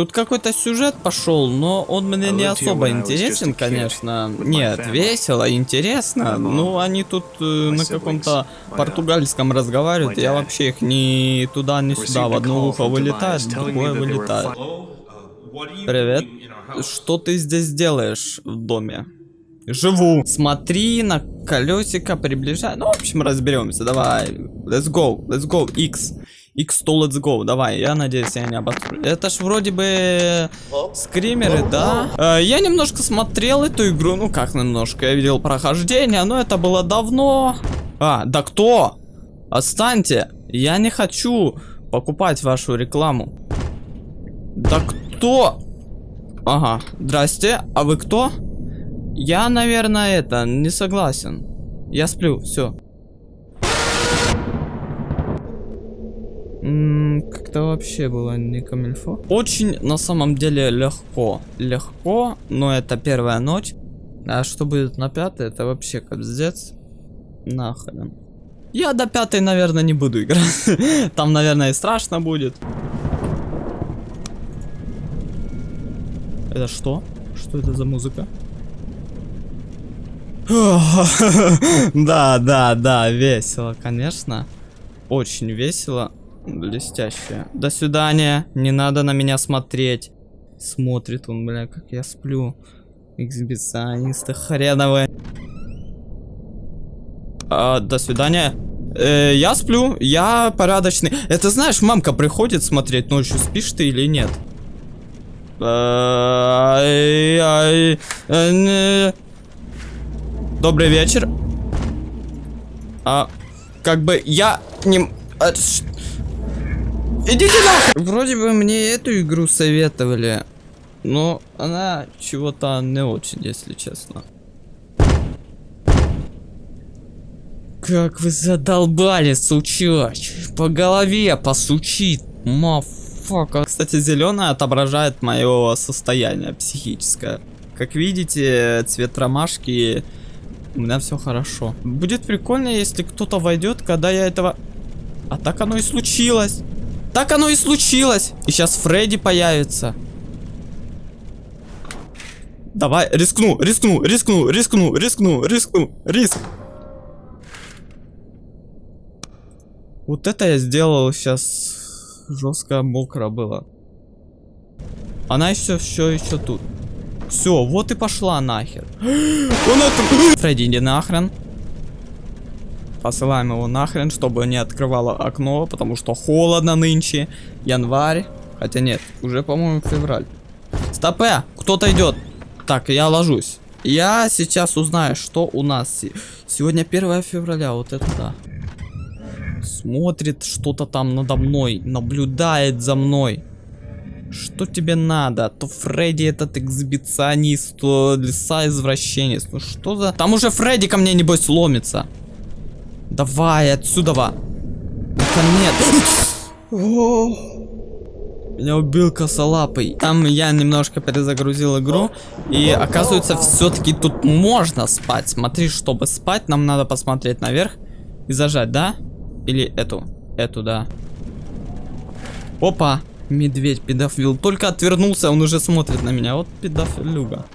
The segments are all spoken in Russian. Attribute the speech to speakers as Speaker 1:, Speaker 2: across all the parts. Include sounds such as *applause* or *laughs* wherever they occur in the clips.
Speaker 1: Тут какой-то сюжет пошел, но он мне не особо интересен, конечно. Нет, весело, интересно. Ну, они тут э, на каком-то португальском разговаривают. Я вообще их ни туда, ни сюда. В одно ухо вылетает, в другое вылетает. Привет. Что ты здесь делаешь в доме? Живу. Смотри на колесико, приближай. Ну, в общем, разберемся. Давай. Let's go. Let's go. X. X100 Let's Go, давай, я надеюсь, я не обострю. Это ж вроде бы скримеры, да? Э, я немножко смотрел эту игру, ну как немножко, я видел прохождение, но это было давно. А, да кто? Останьте, я не хочу покупать вашу рекламу. Да кто? Ага, здрасте, а вы кто? Я, наверное, это, не согласен. Я сплю, все. Как-то вообще было не камильфо. Очень на самом деле легко. Легко, но это первая ночь. А что будет на пятой, это вообще капздец. Нахрен. Я до пятой, наверное, не буду играть. *laughs* Там, наверное, и страшно будет. Это что? Что это за музыка? *laughs* Да, да, да, весело, конечно. Очень весело. Блестяще. До свидания. Не надо на меня смотреть. Смотрит он, бля, как я сплю. Эксбиционисты хреновые. А, до свидания. Э, я сплю, я порядочный. Это знаешь, мамка приходит смотреть ночью, спишь ты или нет? Добрый вечер. А, как бы я не... Идите нахуй! Вроде бы мне эту игру советовали, но она чего-то не очень, если честно. Как вы задолбали, сучач! По голове посучит, мафака. Кстати, зеленая отображает мое состояние психическое. Как видите, цвет ромашки у меня все хорошо. Будет прикольно, если кто-то войдет, когда я этого... А так оно и случилось. Так оно и случилось. И сейчас Фредди появится. Давай, рискну, рискну, рискну, рискну, рискну, рискну, риск. Вот это я сделал сейчас жестко мокро было. Она еще все еще тут. Все, вот и пошла нахер. *gasps* Он это... *gasps* Фредди, иди нахрен. Посылаем его нахрен, чтобы не открывало окно, потому что холодно нынче. Январь. Хотя нет, уже, по-моему, февраль. Стопе, кто-то идет. Так, я ложусь. Я сейчас узнаю, что у нас. Сегодня 1 февраля, вот это да. Смотрит что-то там надо мной, наблюдает за мной. Что тебе надо? То Фредди этот эксбиционист, то лиса извращенец. Ну что за... Там уже Фредди ко мне небось ломится. Давай отсюда. Наконец. Меня убил косолапый. Там я немножко перезагрузил игру. И оказывается, все-таки тут можно спать. Смотри, чтобы спать, нам надо посмотреть наверх и зажать, да? Или эту? Эту, да. Опа! Медведь, педофил. Только отвернулся, он уже смотрит на меня. Вот педофилюга.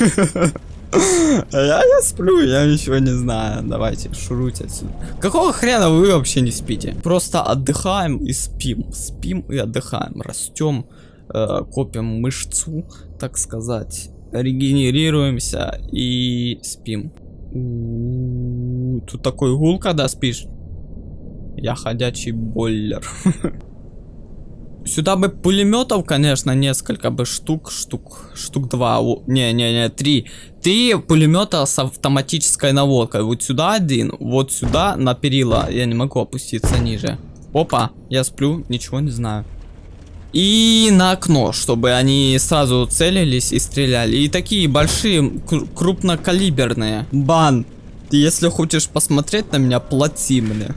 Speaker 1: *laughs* *laughs* Я, я сплю, я ничего не знаю. Давайте, шуруйте отсюда. Какого хрена вы вообще не спите? Просто отдыхаем и спим. Спим и отдыхаем. Растем, э, копим мышцу, так сказать. Регенерируемся и спим. У -у -у, тут такой гул, когда спишь. Я ходячий бойлер. *laughs* Сюда бы пулеметов, конечно, несколько бы штук, штук, штук два, не-не-не, три. Три пулемета с автоматической наводкой. Вот сюда один, вот сюда на перила. Я не могу опуститься ниже. Опа, я сплю, ничего не знаю. И на окно, чтобы они сразу целились и стреляли. И такие большие, крупнокалиберные. Бан, если хочешь посмотреть на меня, плати мне.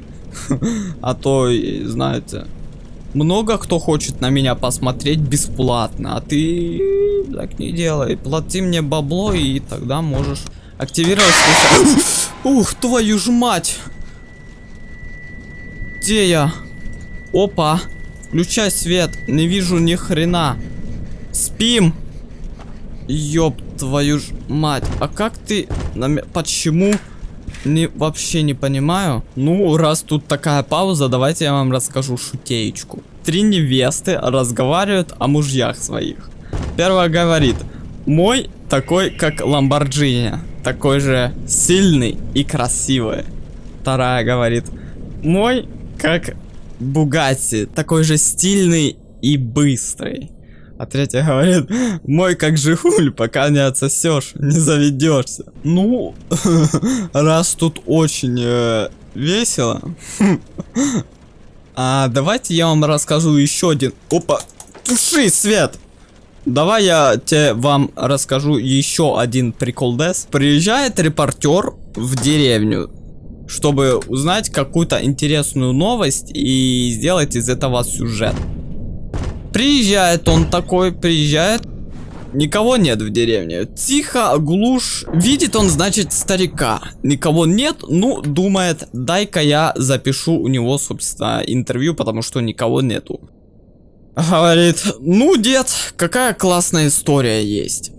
Speaker 1: *laughs* А то, знаете... Много кто хочет на меня посмотреть бесплатно, а ты так не делай. Плати мне бабло, и тогда можешь активировать *gasps* Ух, твою ж мать! Где я? Опа. Включай свет. Не вижу ни хрена. Спим. Ёб твою ж мать. А как ты... Почему? Не, вообще не понимаю. Ну, раз тут такая пауза, давайте я вам расскажу шутеечку. Три невесты разговаривают о мужьях своих. Первая говорит, мой такой, как Ламборджини, такой же сильный и красивый. Вторая говорит, мой, как Бугатти, такой же стильный и быстрый. А третья говорит, мой как Жигуль, пока не отсосешь, не заведешься. Ну, *laughs* раз тут очень э, весело, *laughs* а давайте я вам расскажу еще один. Опа, туши свет! Давай я тебе вам расскажу еще один прикол Дес. Приезжает репортер в деревню, чтобы узнать какую-то интересную новость и сделать из этого сюжет. Приезжает он такой, приезжает. Никого нет в деревне. Тихо, глушь. Видит он, значит, старика. Никого нет, ну, думает, дай-ка я запишу у него, собственно, интервью, потому что никого нету. Говорит, ну, дед, какая классная история есть.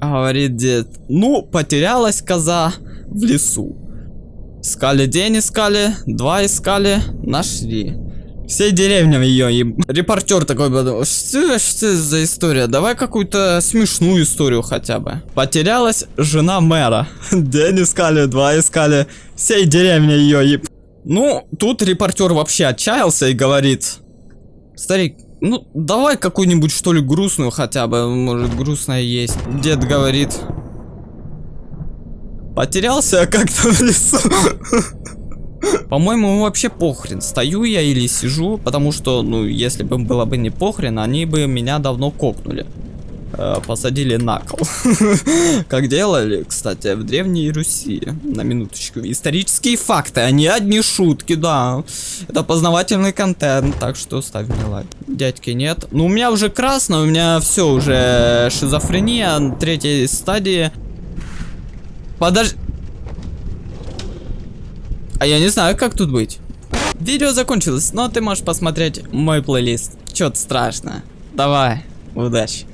Speaker 1: Говорит дед, ну, потерялась коза в лесу. Искали день, искали, два искали, нашли. Всей деревня ее и репортер такой подумал, что, что за история? Давай какую-то смешную историю хотя бы. Потерялась жена мэра. *laughs* День искали, два искали. Всей деревня ее и... Ну, тут репортер вообще отчаялся и говорит, старик, ну давай какую-нибудь что ли грустную хотя бы, может грустная есть. Дед говорит, потерялся как-то в лесу. *laughs* По-моему, ему вообще похрен, стою я или сижу, потому что, ну, если бы было бы не похрен, они бы меня давно кокнули. Э, посадили на кол. *laughs* Как делали, кстати, в Древней Руси. На минуточку. Исторические факты, а не одни шутки, да. Это познавательный контент, так что ставь мне лайк. Дядьки нет. Ну, у меня уже красно, у меня все уже шизофрения третьей стадии. Подожди. А я не знаю, как тут быть. Видео закончилось, но ты можешь посмотреть мой плейлист. Чё-то страшно. Давай, удачи.